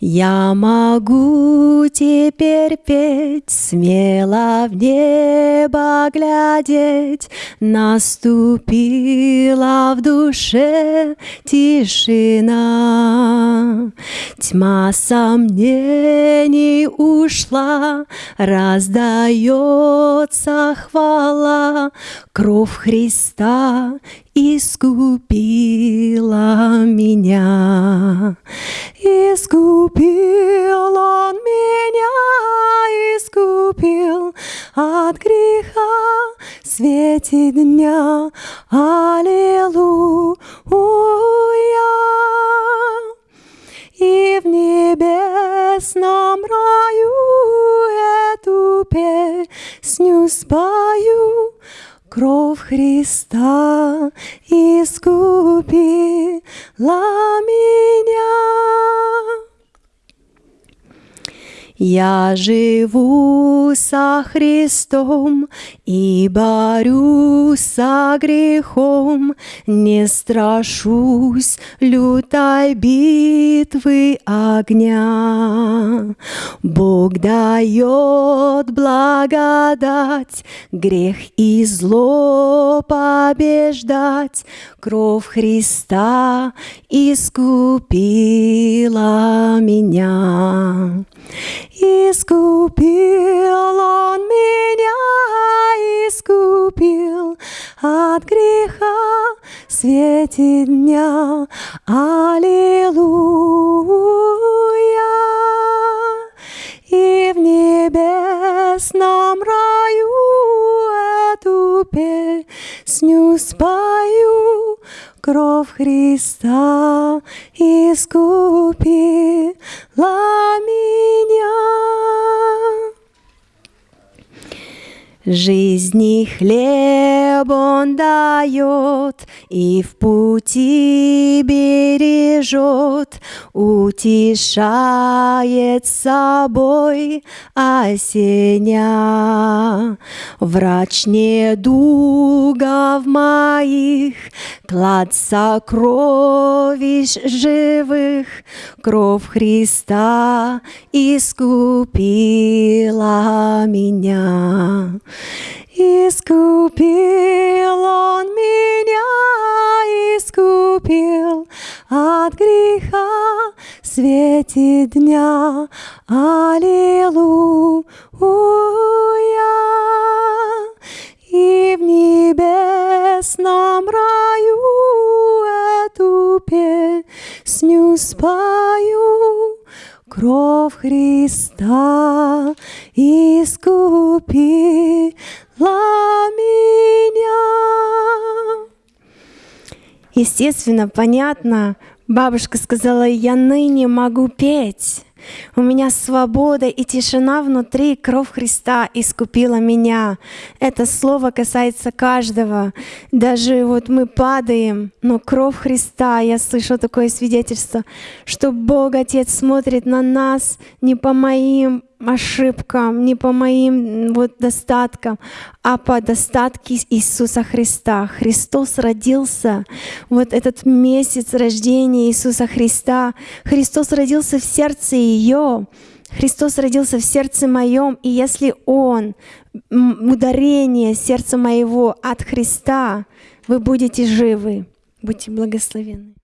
Я могу теперь петь, смело в небо глядеть, Наступила в душе тишина. Тьма сомнений ушла, раздается хвала, Кровь Христа искупила меня. Искупил Он меня, искупил от греха в свете дня. Аллилуйя. И в небесном раю эту песню спою, Кровь Христа искупила меня. Я живу со Христом и борюсь со грехом, Не страшусь лютой битвы огня. Бог дает благодать, грех и зло побеждать, Кровь Христа искупила меня. Искупил Он меня, искупил от греха в свете дня. Аллилуйя! И в небесном раю эту песню спою, Кровь Христа искупила Жизни хлеб Он дает и в пути бережет, утешает собой осеня. Врач недугов моих, клад сокровищ живых, кровь Христа искупила меня. В свете дня. Аллилуйя! И в небесном раю эту песню спою. Кровь Христа искупила меня. Естественно, понятно, бабушка сказала, я ныне могу петь. У меня свобода и тишина внутри, кровь Христа искупила меня. Это слово касается каждого. Даже вот мы падаем, но кровь Христа, я слышу такое свидетельство, что Бог Отец смотрит на нас не по моим ошибкам, не по моим вот достаткам, а по достатке Иисуса Христа. Христос родился, вот этот месяц рождения Иисуса Христа, Христос родился в сердце ее, Христос родился в сердце моем, и если Он, ударение сердца моего от Христа, вы будете живы. Будьте благословенны.